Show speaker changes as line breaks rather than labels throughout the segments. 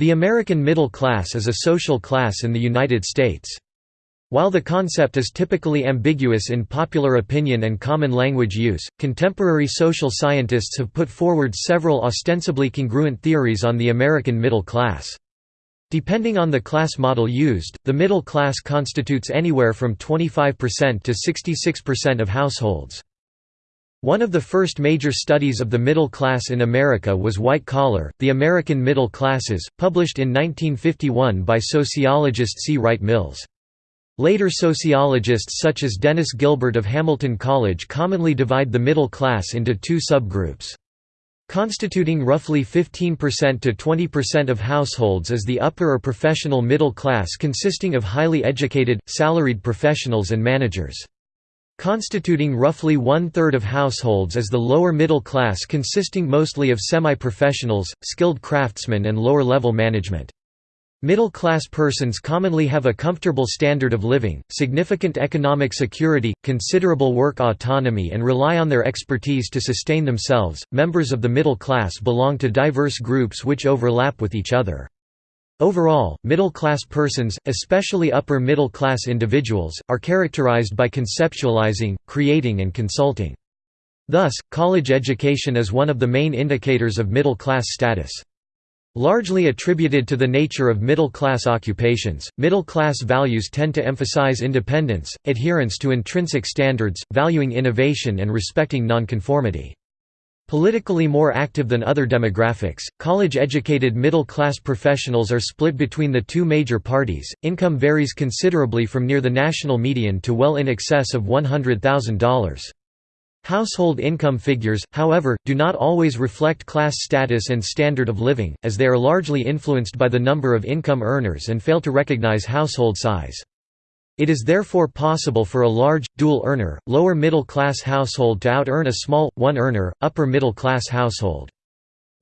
The American middle class is a social class in the United States. While the concept is typically ambiguous in popular opinion and common language use, contemporary social scientists have put forward several ostensibly congruent theories on the American middle class. Depending on the class model used, the middle class constitutes anywhere from 25% to 66% of households. One of the first major studies of the middle class in America was White Collar, The American Middle Classes, published in 1951 by sociologist C. Wright Mills. Later sociologists such as Dennis Gilbert of Hamilton College commonly divide the middle class into two subgroups. Constituting roughly 15% to 20% of households is the upper or professional middle class consisting of highly educated, salaried professionals and managers. Constituting roughly one-third of households is the lower middle class consisting mostly of semi-professionals, skilled craftsmen and lower-level management. Middle-class persons commonly have a comfortable standard of living, significant economic security, considerable work autonomy and rely on their expertise to sustain themselves. Members of the middle class belong to diverse groups which overlap with each other. Overall, middle-class persons, especially upper-middle-class individuals, are characterized by conceptualizing, creating and consulting. Thus, college education is one of the main indicators of middle-class status. Largely attributed to the nature of middle-class occupations, middle-class values tend to emphasize independence, adherence to intrinsic standards, valuing innovation and respecting nonconformity. Politically more active than other demographics, college-educated middle-class professionals are split between the two major parties. Income varies considerably from near the national median to well in excess of $100,000. Household income figures, however, do not always reflect class status and standard of living, as they are largely influenced by the number of income earners and fail to recognize household size. It is therefore possible for a large, dual-earner, lower-middle-class household to out-earn a small, one-earner, upper-middle-class household.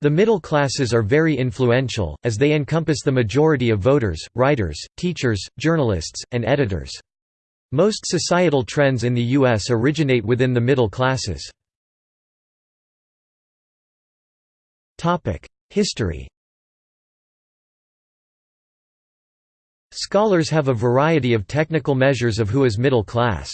The middle classes are very influential, as they encompass the majority of voters, writers, teachers, journalists, and editors. Most societal trends in the U.S. originate within the middle classes. History Scholars have a variety of technical measures of who is middle class.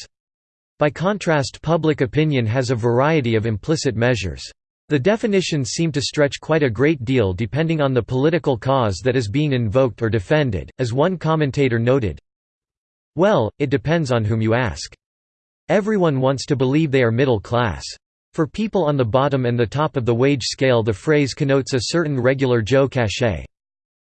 By contrast public opinion has a variety of implicit measures. The definitions seem to stretch quite a great deal depending on the political cause that is being invoked or defended, as one commentator noted, Well, it depends on whom you ask. Everyone wants to believe they are middle class. For people on the bottom and the top of the wage scale the phrase connotes a certain regular Joe cachet.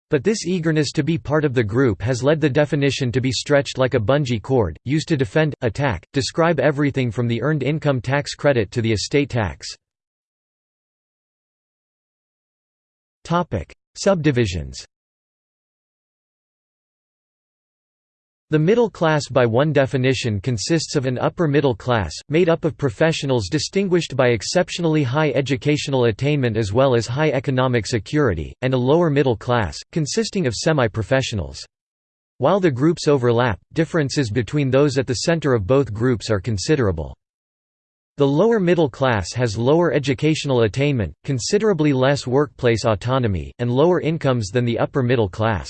But this eagerness to be part of the group has led the definition to be stretched like a bungee cord, used to defend, attack, describe everything from the earned income tax credit to the estate tax. Subdivisions The middle class by one definition consists of an upper middle class, made up of professionals distinguished by exceptionally high educational attainment as well as high economic security, and a lower middle class, consisting of semi-professionals. While the groups overlap, differences between those at the center of both groups are considerable. The lower middle class has lower educational attainment, considerably less workplace autonomy, and lower incomes than the upper middle class.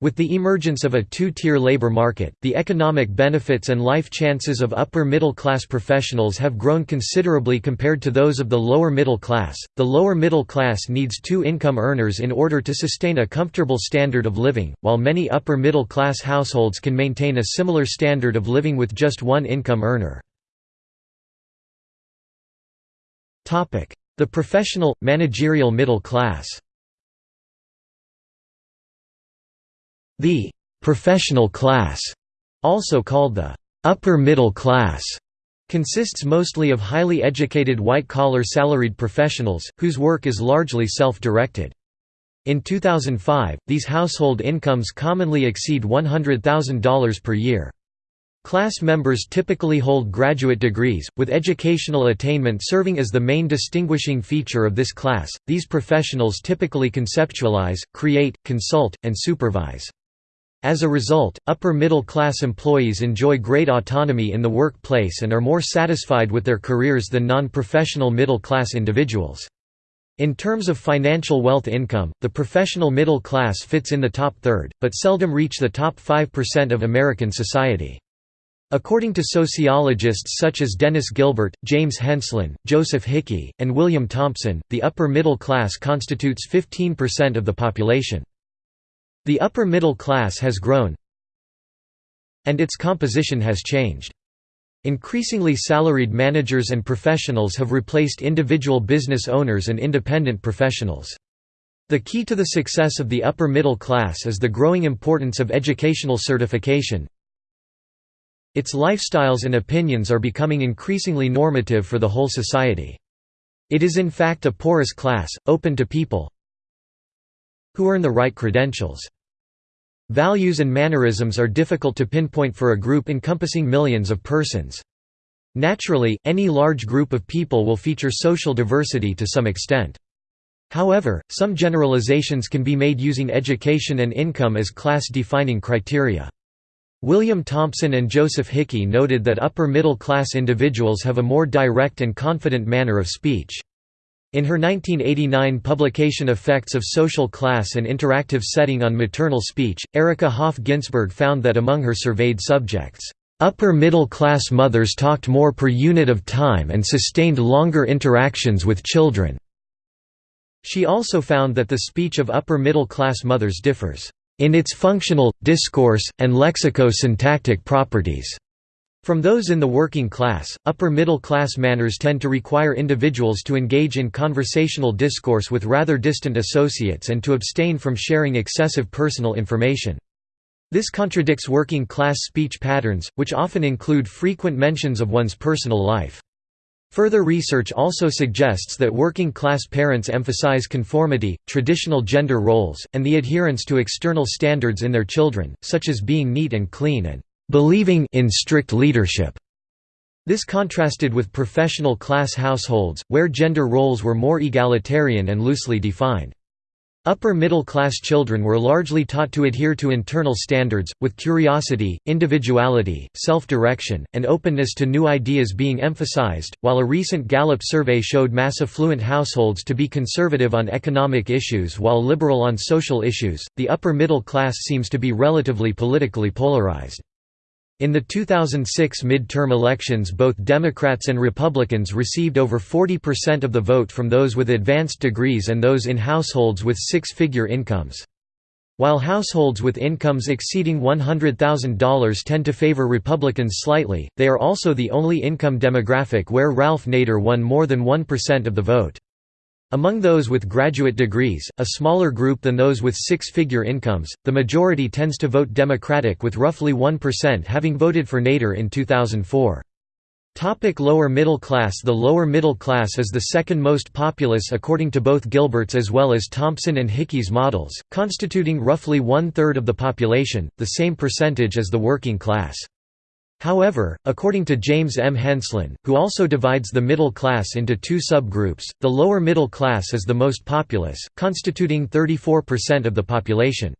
With the emergence of a two-tier labor market, the economic benefits and life chances of upper-middle-class professionals have grown considerably compared to those of the lower middle class. The lower middle class needs two income earners in order to sustain a comfortable standard of living, while many upper-middle-class households can maintain a similar standard of living with just one income earner. The professional, managerial middle class The «professional class», also called the «upper middle class», consists mostly of highly educated white-collar salaried professionals, whose work is largely self-directed. In 2005, these household incomes commonly exceed $100,000 per year. Class members typically hold graduate degrees, with educational attainment serving as the main distinguishing feature of this class. These professionals typically conceptualize, create, consult, and supervise. As a result, upper-middle-class employees enjoy great autonomy in the workplace and are more satisfied with their careers than non-professional middle-class individuals. In terms of financial wealth income, the professional middle class fits in the top third, but seldom reach the top 5% of American society. According to sociologists such as Dennis Gilbert, James Henslin, Joseph Hickey, and William Thompson, the upper middle class constitutes 15% of the population. The upper middle class has grown and its composition has changed. Increasingly salaried managers and professionals have replaced individual business owners and independent professionals. The key to the success of the upper middle class is the growing importance of educational certification. Its lifestyles and opinions are becoming increasingly normative for the whole society. It is in fact a porous class, open to people who earn the right credentials. Values and mannerisms are difficult to pinpoint for a group encompassing millions of persons. Naturally, any large group of people will feature social diversity to some extent. However, some generalizations can be made using education and income as class-defining criteria. William Thompson and Joseph Hickey noted that upper-middle-class individuals have a more direct and confident manner of speech. In her 1989 publication Effects of Social Class and Interactive Setting on Maternal Speech, Erika Hoff Ginsberg found that among her surveyed subjects, "...upper middle-class mothers talked more per unit of time and sustained longer interactions with children." She also found that the speech of upper middle-class mothers differs, "...in its functional, discourse, and lexico-syntactic properties." From those in the working class, upper middle class manners tend to require individuals to engage in conversational discourse with rather distant associates and to abstain from sharing excessive personal information. This contradicts working class speech patterns, which often include frequent mentions of one's personal life. Further research also suggests that working class parents emphasize conformity, traditional gender roles, and the adherence to external standards in their children, such as being neat and clean and believing in strict leadership. This contrasted with professional class households, where gender roles were more egalitarian and loosely defined. Upper middle class children were largely taught to adhere to internal standards, with curiosity, individuality, self-direction, and openness to new ideas being emphasized, while a recent Gallup survey showed mass affluent households to be conservative on economic issues while liberal on social issues, the upper middle class seems to be relatively politically polarized. In the 2006 midterm elections both Democrats and Republicans received over 40% of the vote from those with advanced degrees and those in households with six-figure incomes. While households with incomes exceeding $100,000 tend to favor Republicans slightly, they are also the only income demographic where Ralph Nader won more than 1% of the vote. Among those with graduate degrees, a smaller group than those with six-figure incomes, the majority tends to vote Democratic with roughly 1% having voted for Nader in 2004. Topic lower middle class The lower middle class is the second most populous according to both Gilbert's as well as Thompson and Hickey's models, constituting roughly one-third of the population, the same percentage as the working class. However, according to James M. Henslin, who also divides the middle class into two subgroups, the lower middle class is the most populous, constituting 34% of the population.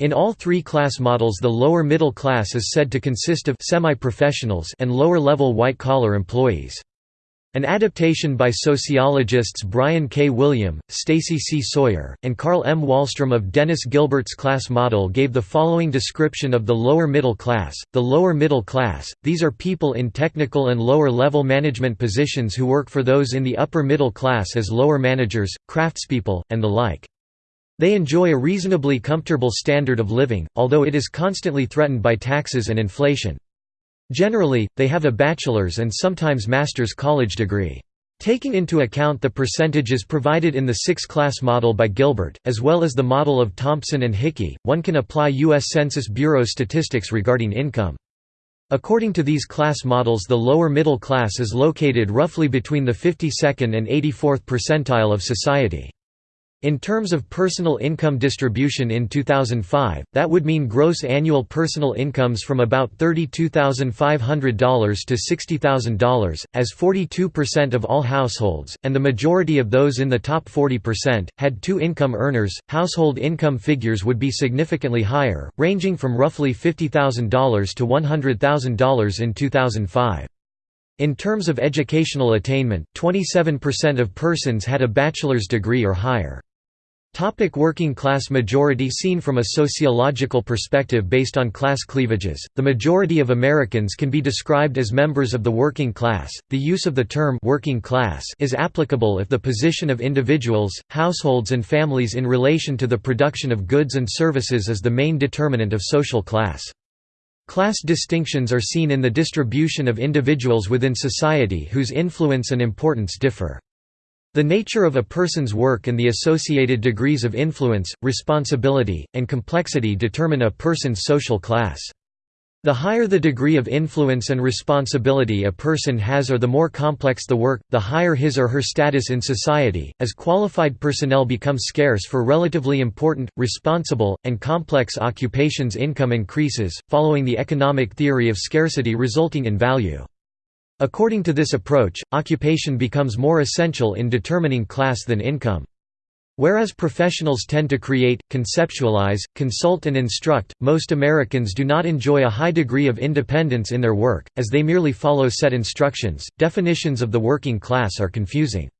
In all three class models the lower middle class is said to consist of semi-professionals and lower-level white-collar employees. An adaptation by sociologists Brian K. William, Stacy C. Sawyer, and Carl M. Wahlstrom of Dennis Gilbert's class model gave the following description of the lower middle class. The lower middle class, these are people in technical and lower level management positions who work for those in the upper middle class as lower managers, craftspeople, and the like. They enjoy a reasonably comfortable standard of living, although it is constantly threatened by taxes and inflation. Generally, they have a bachelor's and sometimes master's college degree. Taking into account the percentages provided in the six-class model by Gilbert, as well as the model of Thompson and Hickey, one can apply U.S. Census Bureau statistics regarding income. According to these class models the lower middle class is located roughly between the 52nd and 84th percentile of society. In terms of personal income distribution in 2005, that would mean gross annual personal incomes from about $32,500 to $60,000, as 42% of all households, and the majority of those in the top 40%, had two income earners. Household income figures would be significantly higher, ranging from roughly $50,000 to $100,000 in 2005. In terms of educational attainment, 27% of persons had a bachelor's degree or higher. Topic working class majority Seen from a sociological perspective based on class cleavages, the majority of Americans can be described as members of the working class. The use of the term working class is applicable if the position of individuals, households and families in relation to the production of goods and services is the main determinant of social class. Class distinctions are seen in the distribution of individuals within society whose influence and importance differ. The nature of a person's work and the associated degrees of influence, responsibility, and complexity determine a person's social class. The higher the degree of influence and responsibility a person has or the more complex the work, the higher his or her status in society. As qualified personnel become scarce for relatively important, responsible, and complex occupations, income increases, following the economic theory of scarcity resulting in value. According to this approach, occupation becomes more essential in determining class than income. Whereas professionals tend to create, conceptualize, consult and instruct, most Americans do not enjoy a high degree of independence in their work, as they merely follow set instructions. Definitions of the working class are confusing.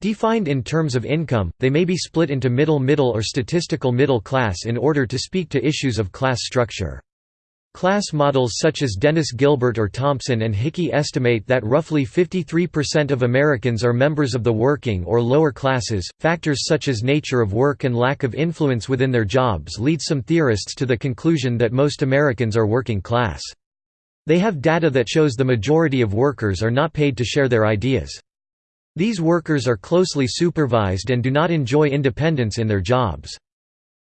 Defined in terms of income, they may be split into middle-middle or statistical middle class in order to speak to issues of class structure. Class models such as Dennis Gilbert or Thompson and Hickey estimate that roughly 53% of Americans are members of the working or lower classes. Factors such as nature of work and lack of influence within their jobs lead some theorists to the conclusion that most Americans are working class. They have data that shows the majority of workers are not paid to share their ideas. These workers are closely supervised and do not enjoy independence in their jobs.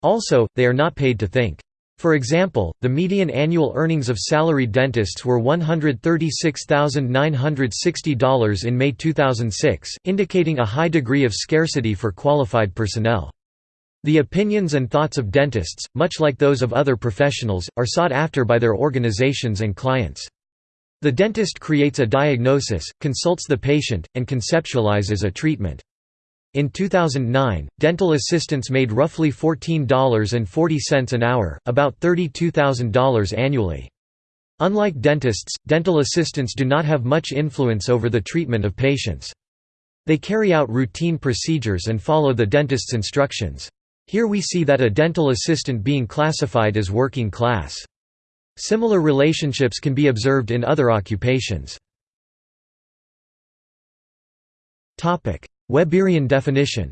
Also, they are not paid to think. For example, the median annual earnings of salaried dentists were $136,960 in May 2006, indicating a high degree of scarcity for qualified personnel. The opinions and thoughts of dentists, much like those of other professionals, are sought after by their organizations and clients. The dentist creates a diagnosis, consults the patient, and conceptualizes a treatment. In 2009, dental assistants made roughly $14.40 an hour, about $32,000 annually. Unlike dentists, dental assistants do not have much influence over the treatment of patients. They carry out routine procedures and follow the dentist's instructions. Here we see that a dental assistant being classified as working class. Similar relationships can be observed in other occupations. Weberian definition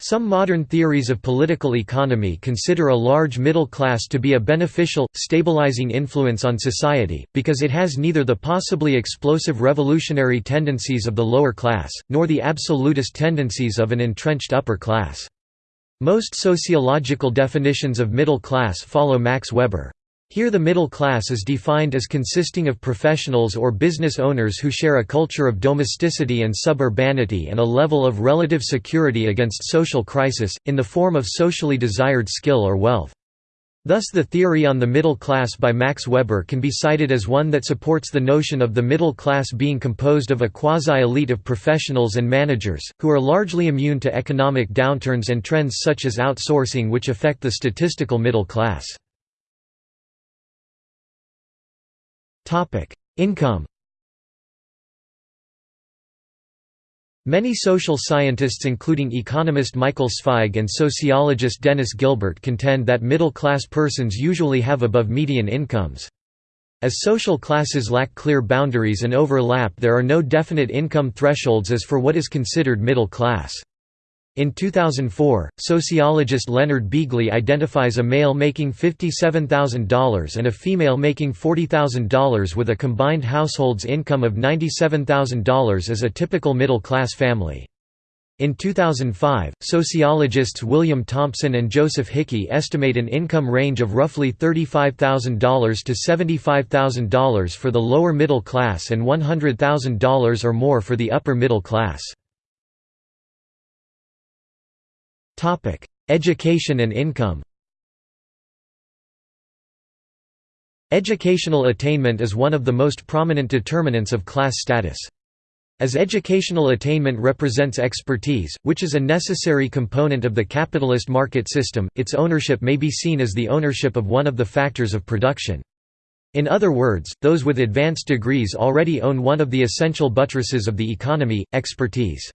Some modern theories of political economy consider a large middle class to be a beneficial, stabilizing influence on society, because it has neither the possibly explosive revolutionary tendencies of the lower class, nor the absolutist tendencies of an entrenched upper class. Most sociological definitions of middle class follow Max Weber. Here the middle class is defined as consisting of professionals or business owners who share a culture of domesticity and suburbanity and a level of relative security against social crisis, in the form of socially desired skill or wealth. Thus the theory on the middle class by Max Weber can be cited as one that supports the notion of the middle class being composed of a quasi-elite of professionals and managers, who are largely immune to economic downturns and trends such as outsourcing which affect the statistical middle class. Topic: Income. Many social scientists including economist Michael Zweig and sociologist Dennis Gilbert contend that middle-class persons usually have above median incomes. As social classes lack clear boundaries and overlap there are no definite income thresholds as for what is considered middle class. In 2004, sociologist Leonard Beeghley identifies a male making $57,000 and a female making $40,000 with a combined household's income of $97,000 as a typical middle-class family. In 2005, sociologists William Thompson and Joseph Hickey estimate an income range of roughly $35,000 to $75,000 for the lower middle class and $100,000 or more for the upper middle class. Topic: Education and income. Educational attainment is one of the most prominent determinants of class status. As educational attainment represents expertise, which is a necessary component of the capitalist market system, its ownership may be seen as the ownership of one of the factors of production. In other words, those with advanced degrees already own one of the essential buttresses of the economy, expertise.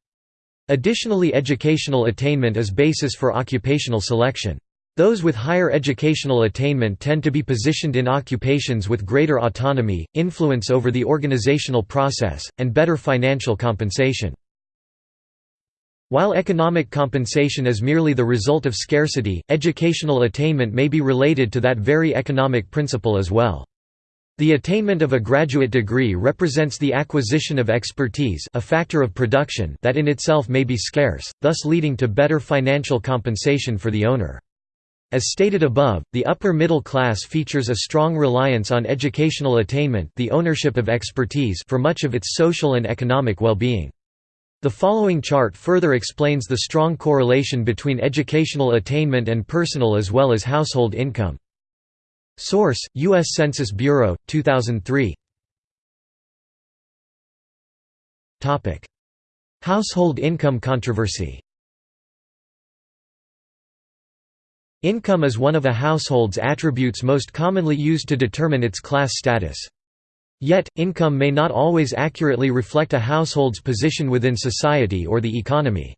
Additionally educational attainment is basis for occupational selection. Those with higher educational attainment tend to be positioned in occupations with greater autonomy, influence over the organizational process, and better financial compensation. While economic compensation is merely the result of scarcity, educational attainment may be related to that very economic principle as well. The attainment of a graduate degree represents the acquisition of expertise a factor of production that in itself may be scarce, thus leading to better financial compensation for the owner. As stated above, the upper middle class features a strong reliance on educational attainment the ownership of expertise for much of its social and economic well-being. The following chart further explains the strong correlation between educational attainment and personal as well as household income. Source: U.S. Census Bureau, 2003. Topic: Household income controversy. Income is one of a household's attributes most commonly used to determine its class status. Yet, income may not always accurately reflect a household's position within society or the economy.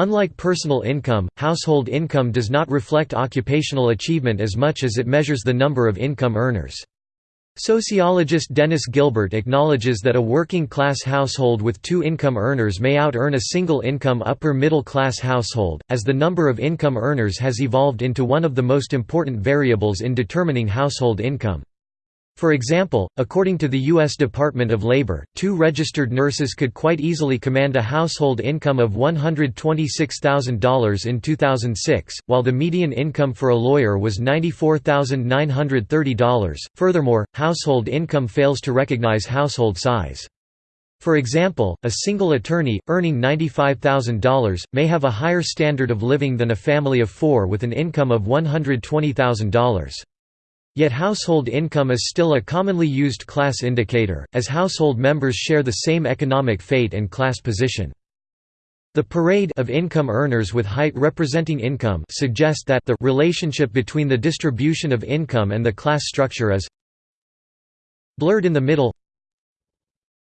Unlike personal income, household income does not reflect occupational achievement as much as it measures the number of income earners. Sociologist Dennis Gilbert acknowledges that a working-class household with two income earners may out-earn a single-income upper-middle-class household, as the number of income earners has evolved into one of the most important variables in determining household income. For example, according to the U.S. Department of Labor, two registered nurses could quite easily command a household income of $126,000 in 2006, while the median income for a lawyer was $94,930. Furthermore, household income fails to recognize household size. For example, a single attorney, earning $95,000, may have a higher standard of living than a family of four with an income of $120,000. Yet household income is still a commonly used class indicator, as household members share the same economic fate and class position. The parade of income earners with height representing income suggest that the relationship between the distribution of income and the class structure is blurred in the middle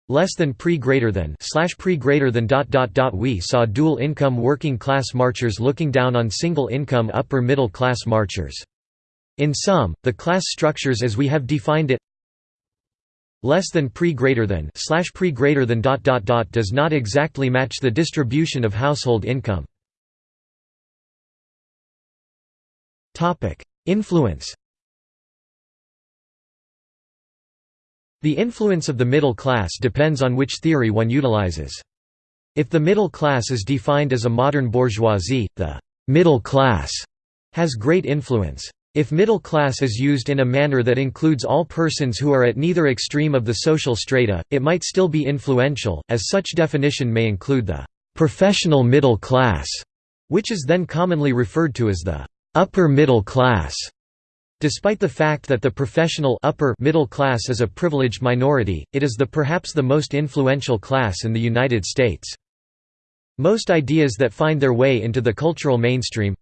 less than pre greater than slash pre greater than dot dot dot we saw dual income working class marchers looking down on single income upper middle class marchers in sum, the class structures as we have defined it less than pre greater than slash pre greater than dot dot dot does not exactly match the distribution of household income. Topic: Influence. The influence of the middle class depends on which theory one utilizes. If the middle class is defined as a modern bourgeoisie, the middle class has great influence. If middle class is used in a manner that includes all persons who are at neither extreme of the social strata, it might still be influential, as such definition may include the «professional middle class», which is then commonly referred to as the «upper middle class». Despite the fact that the professional upper middle class is a privileged minority, it is the perhaps the most influential class in the United States. Most ideas that find their way into the cultural mainstream,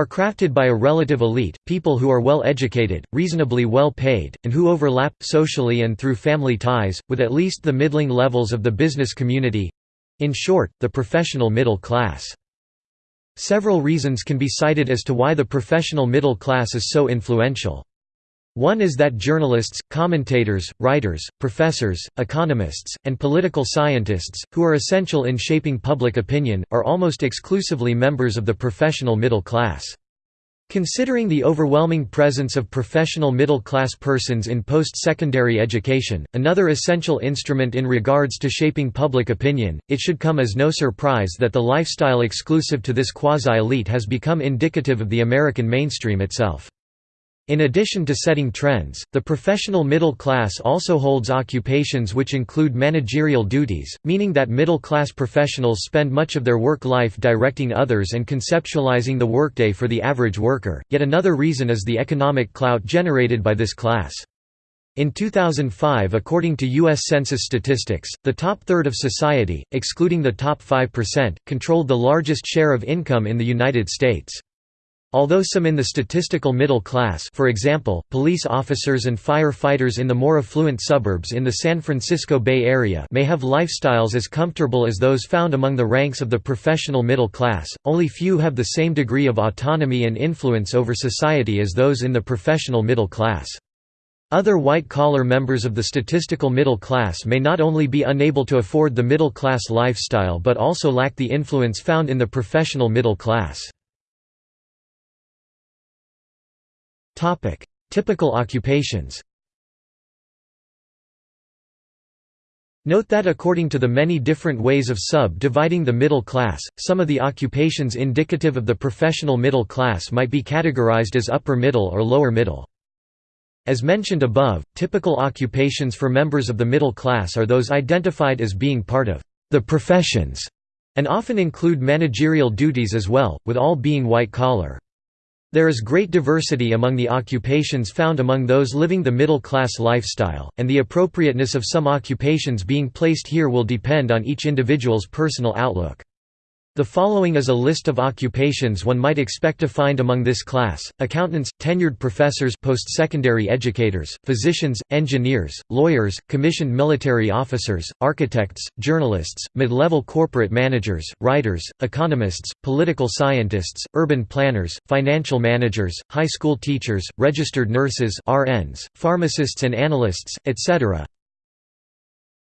are crafted by a relative elite, people who are well educated, reasonably well paid, and who overlap, socially and through family ties, with at least the middling levels of the business community—in short, the professional middle class. Several reasons can be cited as to why the professional middle class is so influential. One is that journalists, commentators, writers, professors, economists, and political scientists, who are essential in shaping public opinion, are almost exclusively members of the professional middle class. Considering the overwhelming presence of professional middle-class persons in post-secondary education, another essential instrument in regards to shaping public opinion, it should come as no surprise that the lifestyle exclusive to this quasi-elite has become indicative of the American mainstream itself. In addition to setting trends, the professional middle class also holds occupations which include managerial duties, meaning that middle-class professionals spend much of their work life directing others and conceptualizing the workday for the average worker. Yet another reason is the economic clout generated by this class. In 2005 according to U.S. Census statistics, the top third of society, excluding the top 5%, controlled the largest share of income in the United States. Although some in the statistical middle class for example, police officers and fire-fighters in the more affluent suburbs in the San Francisco Bay Area may have lifestyles as comfortable as those found among the ranks of the professional middle class, only few have the same degree of autonomy and influence over society as those in the professional middle class. Other white-collar members of the statistical middle class may not only be unable to afford the middle-class lifestyle but also lack the influence found in the professional middle class. Typical occupations Note that according to the many different ways of sub-dividing the middle class, some of the occupations indicative of the professional middle class might be categorized as upper middle or lower middle. As mentioned above, typical occupations for members of the middle class are those identified as being part of the professions, and often include managerial duties as well, with all being white-collar. There is great diversity among the occupations found among those living the middle-class lifestyle, and the appropriateness of some occupations being placed here will depend on each individual's personal outlook. The following is a list of occupations one might expect to find among this class, accountants, tenured professors post-secondary educators, physicians, engineers, lawyers, commissioned military officers, architects, journalists, mid-level corporate managers, writers, economists, political scientists, urban planners, financial managers, high school teachers, registered nurses RNs, pharmacists and analysts, etc.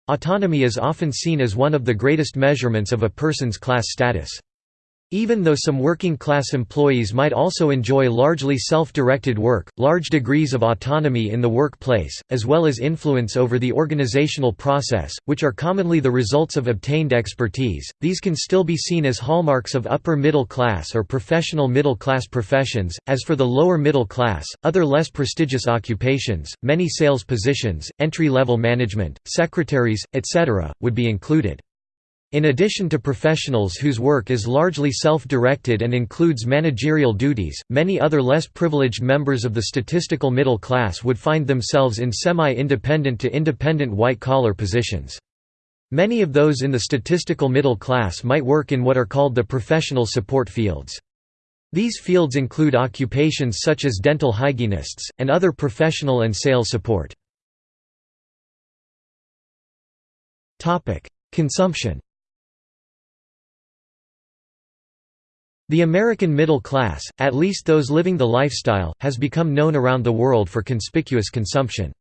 Autonomy is often seen as one of the greatest measurements of a person's class status. Even though some working-class employees might also enjoy largely self-directed work, large degrees of autonomy in the workplace, as well as influence over the organizational process, which are commonly the results of obtained expertise, these can still be seen as hallmarks of upper middle class or professional middle class professions. As for the lower middle class, other less prestigious occupations, many sales positions, entry-level management, secretaries, etc., would be included. In addition to professionals whose work is largely self-directed and includes managerial duties, many other less privileged members of the statistical middle class would find themselves in semi-independent to independent white-collar positions. Many of those in the statistical middle class might work in what are called the professional support fields. These fields include occupations such as dental hygienists, and other professional and sales support. Consumption The American middle class, at least those living the lifestyle, has become known around the world for conspicuous consumption.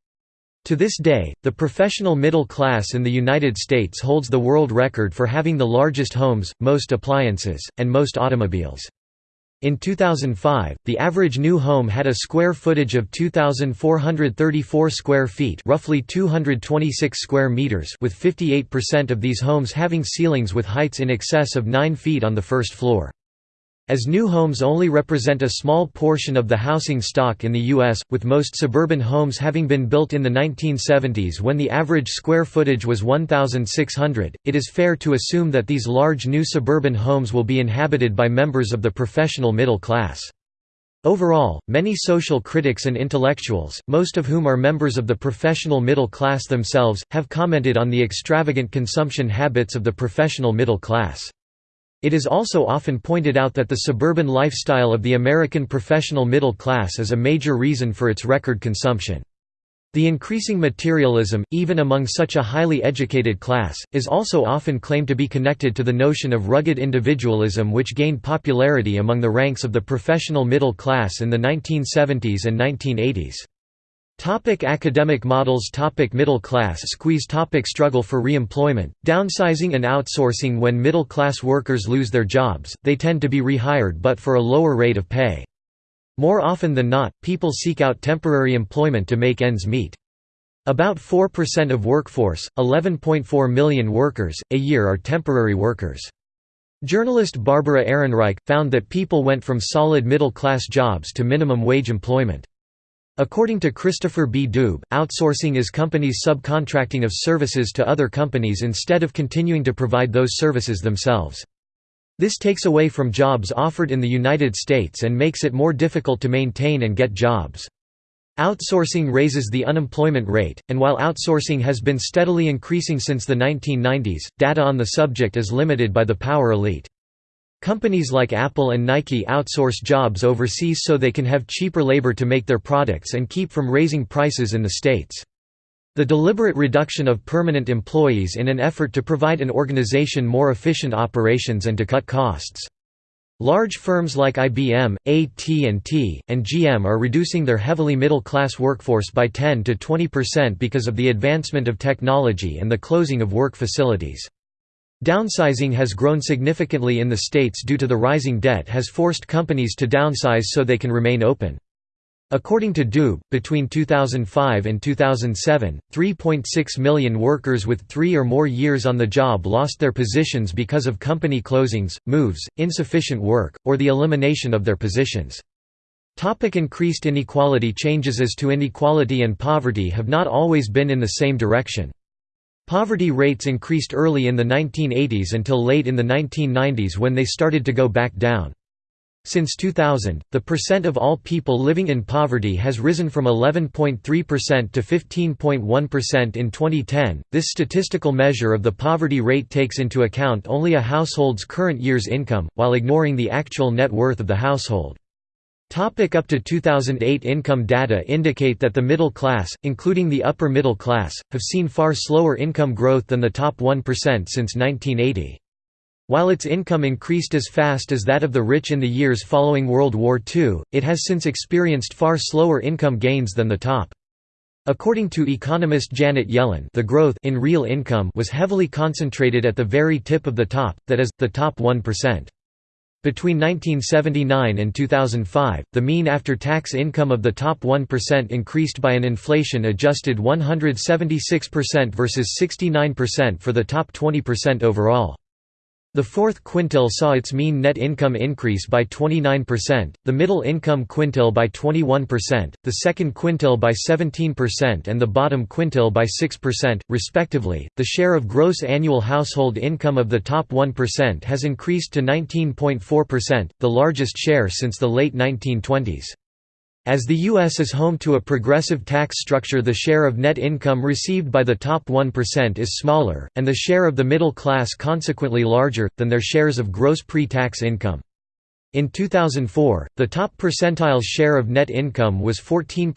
To this day, the professional middle class in the United States holds the world record for having the largest homes, most appliances, and most automobiles. In 2005, the average new home had a square footage of 2434 square feet, roughly 226 square meters, with 58% of these homes having ceilings with heights in excess of 9 feet on the first floor. As new homes only represent a small portion of the housing stock in the U.S., with most suburban homes having been built in the 1970s when the average square footage was 1,600, it is fair to assume that these large new suburban homes will be inhabited by members of the professional middle class. Overall, many social critics and intellectuals, most of whom are members of the professional middle class themselves, have commented on the extravagant consumption habits of the professional middle class. It is also often pointed out that the suburban lifestyle of the American professional middle class is a major reason for its record consumption. The increasing materialism, even among such a highly educated class, is also often claimed to be connected to the notion of rugged individualism which gained popularity among the ranks of the professional middle class in the 1970s and 1980s. Topic academic models Topic Middle class squeeze Topic Struggle for re-employment, downsizing and outsourcing When middle-class workers lose their jobs, they tend to be rehired but for a lower rate of pay. More often than not, people seek out temporary employment to make ends meet. About 4% of workforce, 11.4 million workers, a year are temporary workers. Journalist Barbara Ehrenreich, found that people went from solid middle-class jobs to minimum wage employment. According to Christopher B. Doob, outsourcing is companies subcontracting of services to other companies instead of continuing to provide those services themselves. This takes away from jobs offered in the United States and makes it more difficult to maintain and get jobs. Outsourcing raises the unemployment rate, and while outsourcing has been steadily increasing since the 1990s, data on the subject is limited by the power elite. Companies like Apple and Nike outsource jobs overseas so they can have cheaper labor to make their products and keep from raising prices in the States. The deliberate reduction of permanent employees in an effort to provide an organization more efficient operations and to cut costs. Large firms like IBM, AT&T, and GM are reducing their heavily middle-class workforce by 10 to 20% because of the advancement of technology and the closing of work facilities. Downsizing has grown significantly in the states due to the rising debt has forced companies to downsize so they can remain open. According to Doob, between 2005 and 2007, 3.6 million workers with three or more years on the job lost their positions because of company closings, moves, insufficient work, or the elimination of their positions. Topic increased inequality Changes as to inequality and poverty have not always been in the same direction. Poverty rates increased early in the 1980s until late in the 1990s when they started to go back down. Since 2000, the percent of all people living in poverty has risen from 11.3% to 15.1% in 2010. This statistical measure of the poverty rate takes into account only a household's current year's income, while ignoring the actual net worth of the household. Topic up to 2008 Income data indicate that the middle class, including the upper middle class, have seen far slower income growth than the top 1% since 1980. While its income increased as fast as that of the rich in the years following World War II, it has since experienced far slower income gains than the top. According to economist Janet Yellen the growth in real income was heavily concentrated at the very tip of the top, that is, the top 1%. Between 1979 and 2005, the mean after-tax income of the top 1% increased by an inflation-adjusted 176% versus 69% for the top 20% overall. The fourth quintile saw its mean net income increase by 29%, the middle income quintile by 21%, the second quintile by 17%, and the bottom quintile by 6%, respectively. The share of gross annual household income of the top 1% has increased to 19.4%, the largest share since the late 1920s. As the U.S. is home to a progressive tax structure the share of net income received by the top 1% is smaller, and the share of the middle class consequently larger, than their shares of gross pre-tax income. In 2004, the top percentile's share of net income was 14%,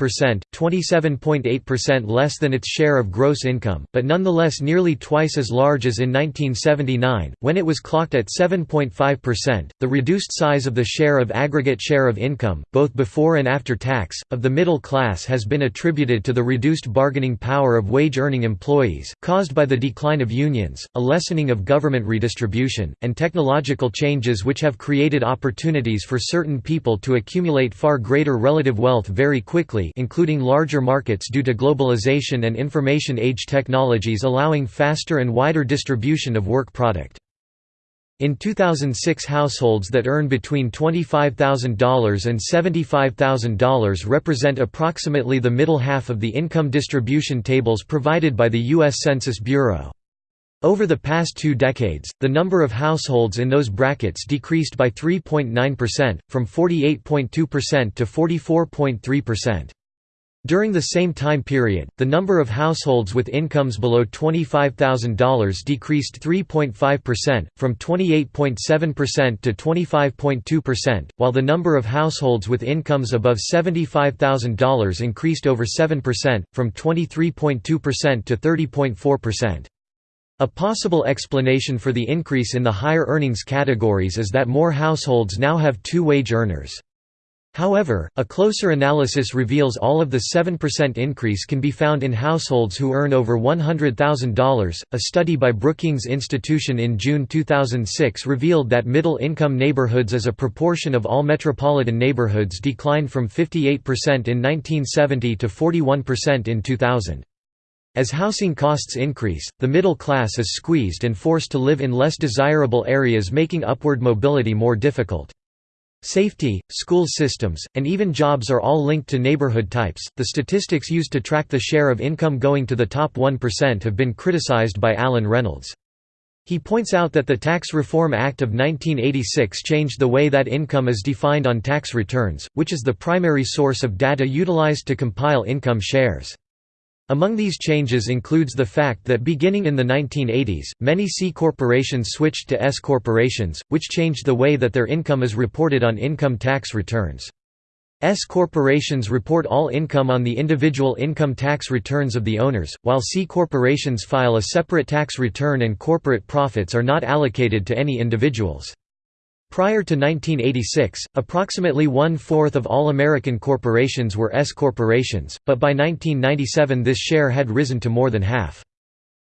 27.8% less than its share of gross income, but nonetheless nearly twice as large as in 1979, when it was clocked at 7.5%. The reduced size of the share of aggregate share of income, both before and after tax, of the middle class has been attributed to the reduced bargaining power of wage earning employees, caused by the decline of unions, a lessening of government redistribution, and technological changes which have created opportunities opportunities for certain people to accumulate far greater relative wealth very quickly including larger markets due to globalization and information age technologies allowing faster and wider distribution of work product. In 2006 households that earn between $25,000 and $75,000 represent approximately the middle half of the income distribution tables provided by the U.S. Census Bureau. Over the past two decades, the number of households in those brackets decreased by 3.9%, from 48.2% to 44.3%. During the same time period, the number of households with incomes below $25,000 decreased 3.5%, from 28.7% to 25.2%, while the number of households with incomes above $75,000 increased over 7%, from 23.2% to 30.4%. A possible explanation for the increase in the higher earnings categories is that more households now have two wage earners. However, a closer analysis reveals all of the 7% increase can be found in households who earn over $100,000. A study by Brookings Institution in June 2006 revealed that middle income neighborhoods as a proportion of all metropolitan neighborhoods declined from 58% in 1970 to 41% in 2000. As housing costs increase, the middle class is squeezed and forced to live in less desirable areas making upward mobility more difficult. Safety, school systems, and even jobs are all linked to neighborhood types. The statistics used to track the share of income going to the top 1% have been criticized by Alan Reynolds. He points out that the Tax Reform Act of 1986 changed the way that income is defined on tax returns, which is the primary source of data utilized to compile income shares. Among these changes includes the fact that beginning in the 1980s, many C corporations switched to S corporations, which changed the way that their income is reported on income tax returns. S corporations report all income on the individual income tax returns of the owners, while C corporations file a separate tax return and corporate profits are not allocated to any individuals. Prior to 1986, approximately one-fourth of all American corporations were S corporations, but by 1997 this share had risen to more than half.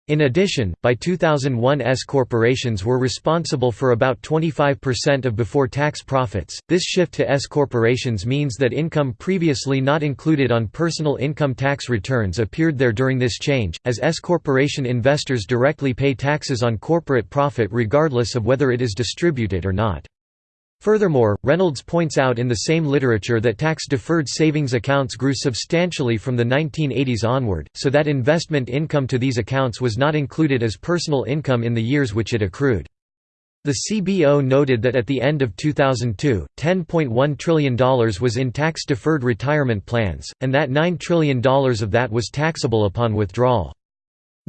In addition, by 2001 S corporations were responsible for about 25% of before-tax profits. This shift to S corporations means that income previously not included on personal income tax returns appeared there during this change, as S corporation investors directly pay taxes on corporate profit regardless of whether it is distributed or not. Furthermore, Reynolds points out in the same literature that tax-deferred savings accounts grew substantially from the 1980s onward, so that investment income to these accounts was not included as personal income in the years which it accrued. The CBO noted that at the end of 2002, $10.1 trillion was in tax-deferred retirement plans, and that $9 trillion of that was taxable upon withdrawal.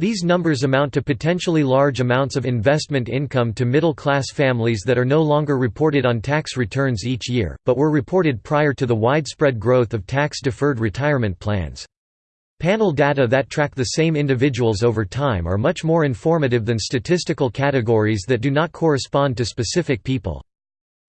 These numbers amount to potentially large amounts of investment income to middle-class families that are no longer reported on tax returns each year, but were reported prior to the widespread growth of tax-deferred retirement plans. Panel data that track the same individuals over time are much more informative than statistical categories that do not correspond to specific people.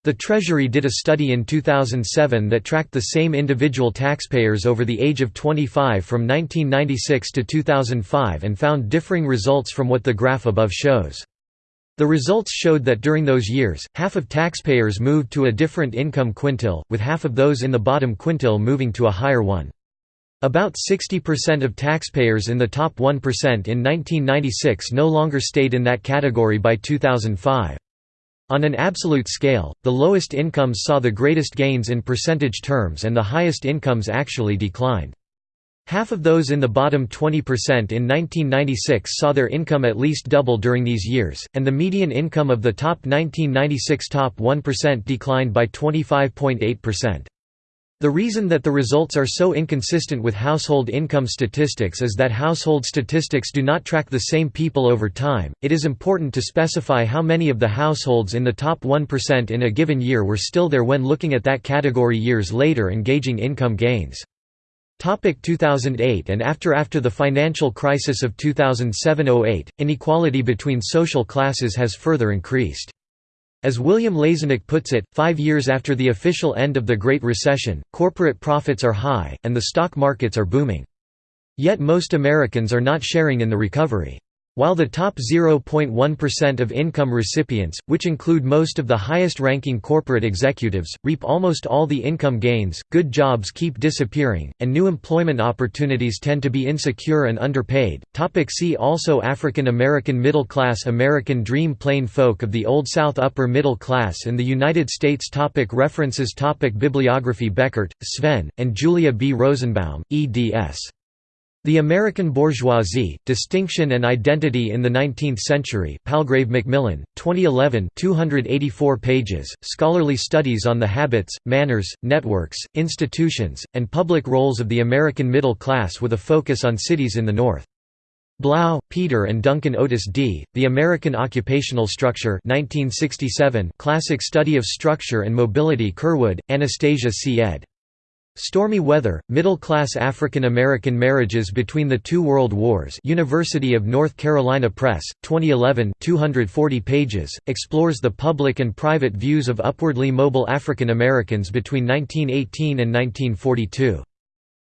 The Treasury did a study in 2007 that tracked the same individual taxpayers over the age of 25 from 1996 to 2005 and found differing results from what the graph above shows. The results showed that during those years, half of taxpayers moved to a different income quintile, with half of those in the bottom quintile moving to a higher one. About 60% of taxpayers in the top 1% in 1996 no longer stayed in that category by 2005. On an absolute scale, the lowest incomes saw the greatest gains in percentage terms and the highest incomes actually declined. Half of those in the bottom 20% in 1996 saw their income at least double during these years, and the median income of the top 1996 top 1% declined by 25.8%. The reason that the results are so inconsistent with household income statistics is that household statistics do not track the same people over time. It is important to specify how many of the households in the top 1% in a given year were still there when looking at that category years later and gauging income gains. Topic 2008 and after After the financial crisis of 2007–08, inequality between social classes has further increased. As William Lazonick puts it, five years after the official end of the Great Recession, corporate profits are high, and the stock markets are booming. Yet most Americans are not sharing in the recovery. While the top 0.1% of income recipients, which include most of the highest-ranking corporate executives, reap almost all the income gains, good jobs keep disappearing, and new employment opportunities tend to be insecure and underpaid. Topic see also African American middle class American Dream Plain folk of the Old South Upper middle class in the United States topic References topic Bibliography Beckert, Sven, and Julia B. Rosenbaum, eds. The American Bourgeoisie, Distinction and Identity in the Nineteenth Century Palgrave Macmillan, 2011 284 pages, scholarly studies on the habits, manners, networks, institutions, and public roles of the American middle class with a focus on cities in the North. Blau, Peter and Duncan Otis D., The American Occupational Structure 1967 Classic Study of Structure and Mobility Curwood, Anastasia C. ed. Stormy Weather, Middle-Class African American Marriages Between the Two World Wars University of North Carolina Press, 2011 240 pages, explores the public and private views of upwardly mobile African Americans between 1918 and 1942.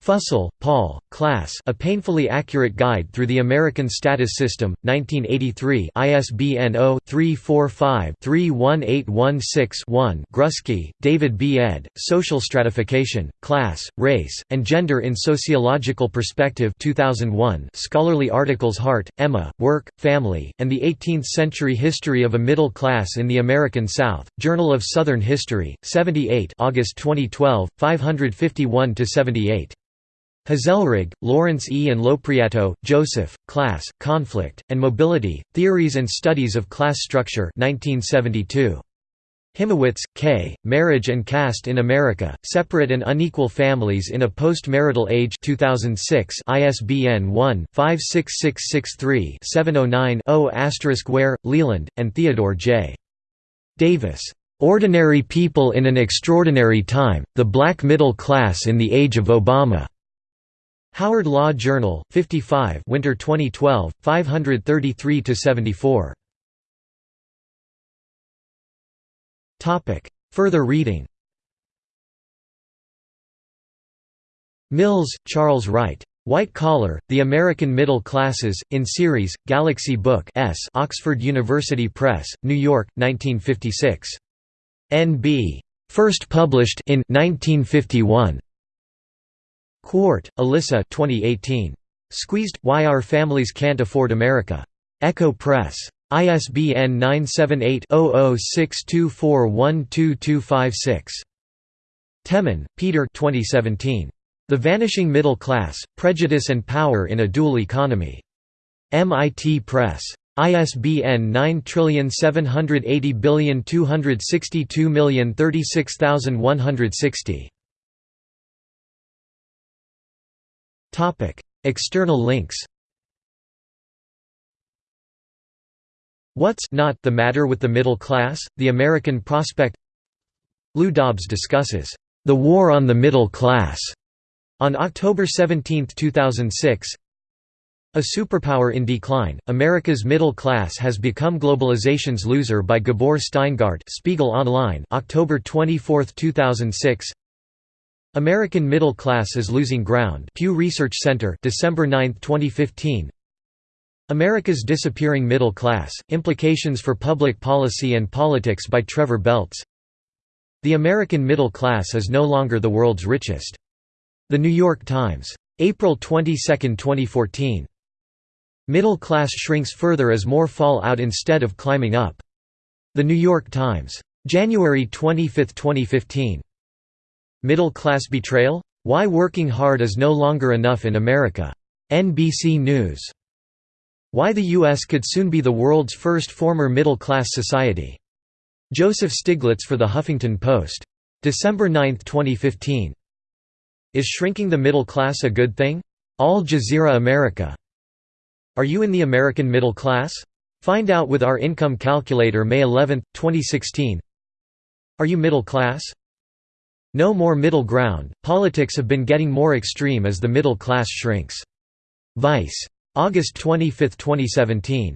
Fussell, Paul, Class A Painfully Accurate Guide Through the American Status System, 1983 ISBN 0-345-31816-1 Grusky, David B. ed., Social Stratification, Class, Race, and Gender in Sociological Perspective 2001 Scholarly articles Hart, Emma, Work, Family, and the Eighteenth-Century History of a Middle Class in the American South, Journal of Southern History, 78 August 2012, 551–78. Hazelrig, Lawrence E. and Lopreato, Joseph, Class, Conflict, and Mobility, Theories and Studies of Class Structure 1972. Hymowitz, K., Marriage and Caste in America, Separate and Unequal Families in a Post-Marital Age 2006 ISBN 1-56663-709-0 Ware, Leland, and Theodore J. Davis. "'Ordinary People in an Extraordinary Time, The Black Middle Class in the Age of Obama' Howard Law Journal, 55 Winter 2012, 533–74. Further reading Mills, Charles Wright. White Collar, The American Middle Classes, in series, Galaxy Book S Oxford University Press, New York, 1956. N.B. First published in 1951. Quart, Alyssa 2018. Squeezed – Why Our Families Can't Afford America. Ecco Press. ISBN 978-0062412256. Temin, Peter 2017. The Vanishing Middle Class, Prejudice and Power in a Dual Economy. MIT Press. ISBN 9780262036160. External links What's not the matter with the middle class, the American prospect? Lou Dobbs discusses, "...the war on the middle class", on October 17, 2006 A Superpower in Decline, America's Middle Class Has Become Globalization's Loser by Gabor Steingart Spiegel Online October 24, 2006 American Middle Class is Losing Ground Pew Research Center December 9, 2015 America's Disappearing Middle Class, Implications for Public Policy and Politics by Trevor Belts The American middle class is no longer the world's richest. The New York Times. April 22, 2014. Middle class shrinks further as more fall out instead of climbing up. The New York Times. January 25, 2015. Middle class betrayal? Why working hard is no longer enough in America. NBC News. Why the U.S. could soon be the world's first former middle-class society. Joseph Stiglitz for The Huffington Post. December 9, 2015. Is shrinking the middle class a good thing? Al Jazeera America. Are you in the American middle class? Find out with our income calculator May 11, 2016. Are you middle class? No more middle ground, politics have been getting more extreme as the middle class shrinks. Vice. August 25, 2017.